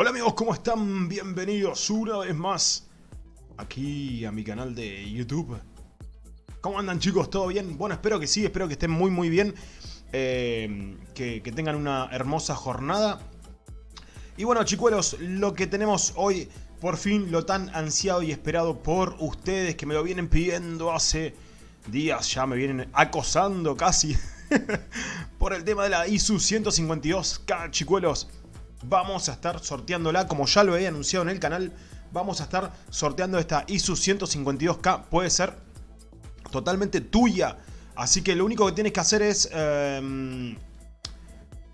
Hola amigos, ¿cómo están? Bienvenidos una vez más aquí a mi canal de YouTube. ¿Cómo andan chicos? ¿Todo bien? Bueno, espero que sí, espero que estén muy muy bien. Eh, que, tengan una hermosa jornada. Y bueno chicuelos, lo que tenemos hoy, por fin lo tan ansiado y esperado por ustedes que me lo vienen pidiendo hace días, ya me vienen acosando casi por el tema de la ISU 152K chicuelos vamos a estar sorteándola, como ya lo he anunciado en el canal, vamos a estar sorteando esta ISU 152K, puede ser totalmente tuya, así que lo único que tienes que hacer es... Em,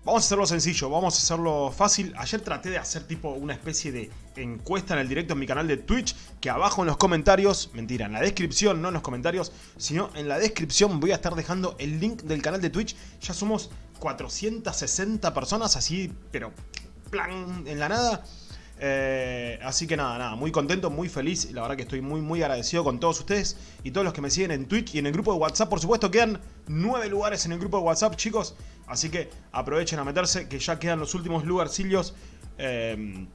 vamos a hacerlo sencillo, vamos a hacerlo fácil. Ayer traté de hacer tipo una especie de encuesta en el directo en mi canal de Twitch, que abajo en los comentarios, mentira, en la descripción, no en los comentarios, sino en la descripción voy a estar dejando el link del canal de Twitch. Ya somos 460 personas, así, pero plan, en la nada. Eh, así que nada, nada, muy contento, muy feliz. La verdad que estoy muy, muy agradecido con todos ustedes y todos los que me siguen en Twitch y en el grupo de WhatsApp. Por supuesto, quedan nueve lugares en el grupo de WhatsApp, chicos. Así que aprovechen a meterse, que ya quedan los últimos lugarcillos. Eh,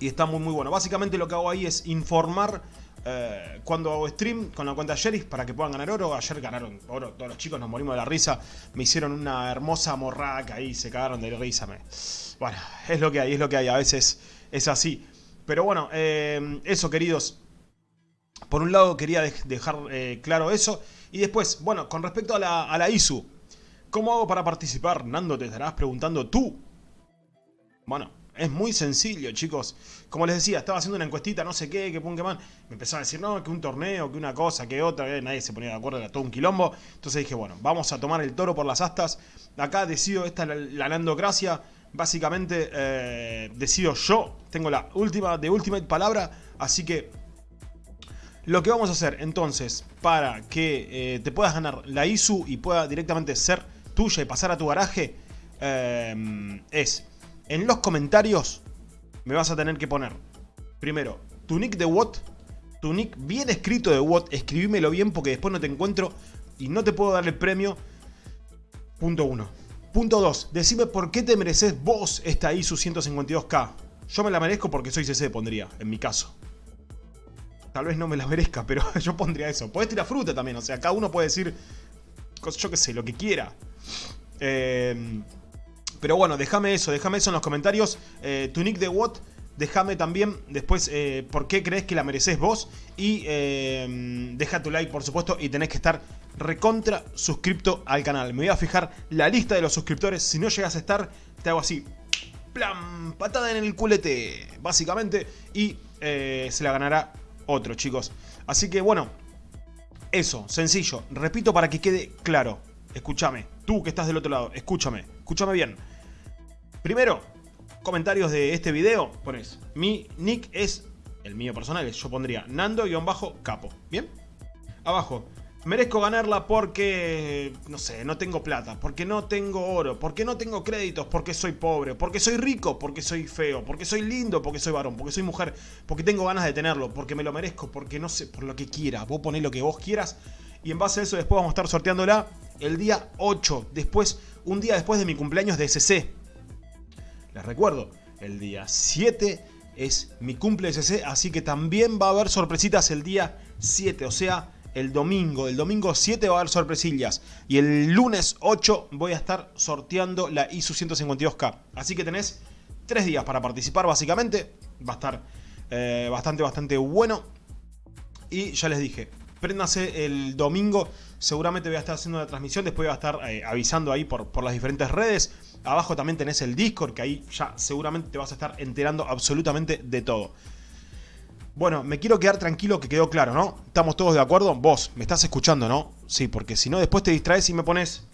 y está muy, muy bueno. Básicamente lo que hago ahí es informar eh, cuando hago stream con la cuenta Sheriff para que puedan ganar oro. Ayer ganaron oro, todos los chicos nos morimos de la risa. Me hicieron una hermosa morraca ahí, se cagaron de risa. Me... Bueno, es lo que hay, es lo que hay. A veces es así. Pero bueno, eh, eso queridos. Por un lado quería dejar eh, claro eso. Y después, bueno, con respecto a la ISU. ¿Cómo hago para participar? Nando, te estarás preguntando tú. Bueno, es muy sencillo, chicos. Como les decía, estaba haciendo una encuestita, no sé qué, que man. Me empezó a decir, no, que un torneo, que una cosa, que otra. Eh, nadie se ponía de acuerdo, era todo un quilombo. Entonces dije, bueno, vamos a tomar el toro por las astas. Acá decido, esta es la, landocracia. Básicamente eh, decido yo. Tengo la última, de ultimate palabra. Así que lo que vamos a hacer entonces para que eh, te puedas ganar la ISU y pueda directamente ser tuya y pasar a tu garaje es en los comentarios me vas a tener que poner, primero, tu nick de WOT, tu nick bien escrito de WOT, escribímelo bien porque después no te encuentro y no te puedo dar el premio. Punto 1. Punto 2. Decime por qué te mereces vos esta ISU 152K. Yo me la merezco porque soy CC, pondría, en mi caso. Tal vez no me la merezca, pero yo pondría eso. Puedes tirar fruta también, o sea, cada uno puede decir, yo qué sé, lo que quiera. Eh, pero bueno, déjame eso, déjame eso en los comentarios. Eh, tu nick de Watt, déjame también después eh, por qué crees que la mereces vos. Y eh, deja tu like, por supuesto, y tenés que estar recontra suscripto al canal. Me voy a fijar la lista de los suscriptores. Si no llegas a estar, te hago así. Plan, patada en el culete, básicamente. Y se la ganará otro, chicos. Así que bueno, eso, sencillo. Repito para que quede claro. Escúchame, tú que estás del otro lado, escúchame, escúchame bien. Primero, comentarios de este video, pones, mi nick es, el mío personal, yo pondría Nando-Capo, ¿bien? Abajo, merezco ganarla porque, no sé, no tengo plata, porque no tengo oro, porque no tengo créditos, porque soy pobre, porque soy rico, porque soy feo, porque soy lindo, porque soy varón, porque soy mujer, porque tengo ganas de tenerlo, porque me lo merezco, porque no sé, por lo que quiera, vos ponés lo que vos quieras y en base a eso después vamos a estar sorteándola el día 8, después, un día después de mi cumpleaños de SC. Les recuerdo, el día 7 es mi cumple SC, así que también va a haber sorpresitas el día 7, o sea, el domingo. El domingo 7 va a haber sorpresillas. Y el lunes 8 voy a estar sorteando la ISU 152K. Así que tenés 3 días para participar básicamente. Va a estar eh, bastante, bastante bueno. Y ya les dije, préndase el domingo. Seguramente voy a estar haciendo la transmisión. Después voy a estar eh, avisando ahí por, por las diferentes redes. Abajo también tenés el Discord, que ahí ya seguramente te vas a estar enterando absolutamente de todo. Bueno, me quiero quedar tranquilo que quedó claro, ¿no? ¿Estamos todos de acuerdo? Vos, me estás escuchando, ¿no? Sí, porque si no después te distraes y me pones...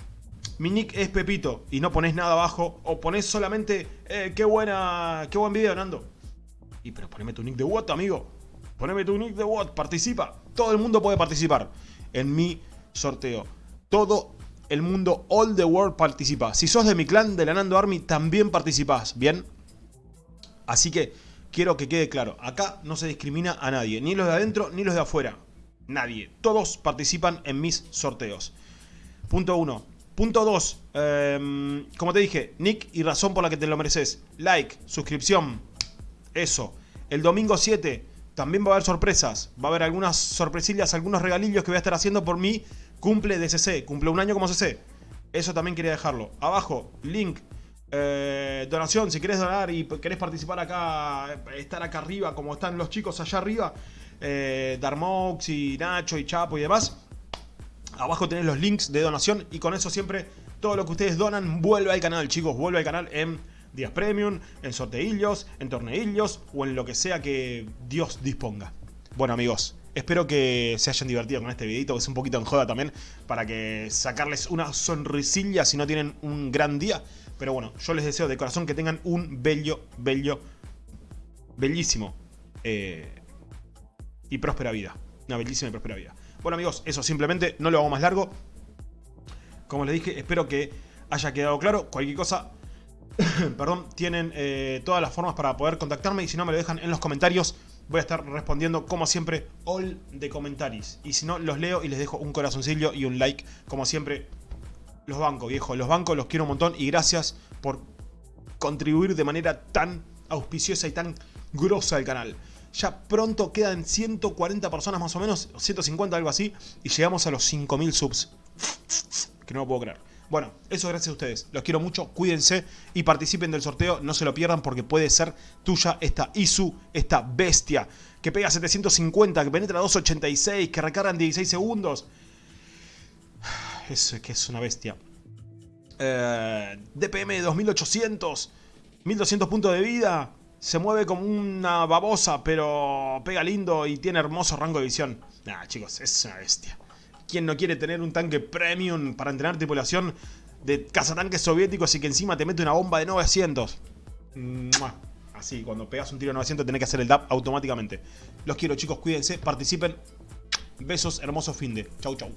Mi nick es Pepito y no pones nada abajo. O pones solamente... Eh, qué buena... Qué buen video, Nando. Y pero poneme tu nick de what, amigo. Poneme tu nick de what, participa. Todo el mundo puede participar en mi sorteo. Todo el mundo, all the world participa. Si sos de mi clan, de la Nando Army, también participás, ¿bien? Así que quiero que quede claro, acá no se discrimina a nadie, ni los de adentro ni los de afuera. Nadie. Todos participan en mis sorteos. Punto 1. Punto 2. Em, como te dije, nick y razón por la que te lo mereces. Like, suscripción, Eso. El domingo 7 también va a haber sorpresas. Va a haber algunas sorpresillas, algunos regalillos que voy a estar haciendo por mi cumple de CC. Cumple un año como CC. Eso también quería dejarlo. Abajo, link. Eh, donación, si querés donar y querés participar acá, estar acá arriba, como están los chicos allá arriba, eh, Darmox y Nacho y Chapo y demás. Abajo tenés los links de donación y con eso siempre todo lo que ustedes donan vuelve al canal, chicos. Vuelve al canal en días premium, en sorteillos, en torneillos o en lo que sea que Dios disponga. Bueno amigos, espero que se hayan divertido con este videito, que es un poquito en joda también, para que sacarles una sonrisilla si no tienen un gran día. Pero bueno, yo les deseo de corazón que tengan un bello, bello, bellísimo eh, y próspera vida. Una bellísima y próspera vida. Bueno amigos, eso simplemente no lo hago más largo. Como les dije, espero que haya quedado claro. Cualquier cosa, perdón, tienen eh, todas las formas para poder contactarme y si no me lo dejan en los comentarios, voy a estar respondiendo como siempre all de comentarios. Y si no, los leo y les dejo un corazoncillo y un like, como siempre. Los bancos, viejo, los bancos los quiero un montón y gracias por contribuir de manera tan auspiciosa y tan grosa al canal. Ya pronto quedan 140 personas más o menos, 150 algo así, y llegamos a los 5000 subs. Que no lo puedo creer. Bueno, eso gracias a ustedes. Los quiero mucho, cuídense y participen del sorteo. No se lo pierdan porque puede ser tuya esta Isu, esta bestia. Que pega 750, que penetra 286, que recarga en 16 segundos. Es que es una bestia. DPM 2800, 1200 puntos de vida. Se mueve como una babosa, pero pega lindo y tiene hermoso rango de visión. Nah, chicos, es una bestia. ¿Quién no quiere tener un tanque premium para entrenar tripulación de cazatanques soviéticos y que encima te mete una bomba de 900? Así, cuando pegas un tiro de 900 tenés que hacer el DAP automáticamente. Los quiero chicos, cuídense, participen. Besos, hermoso fin de. Chau, chau.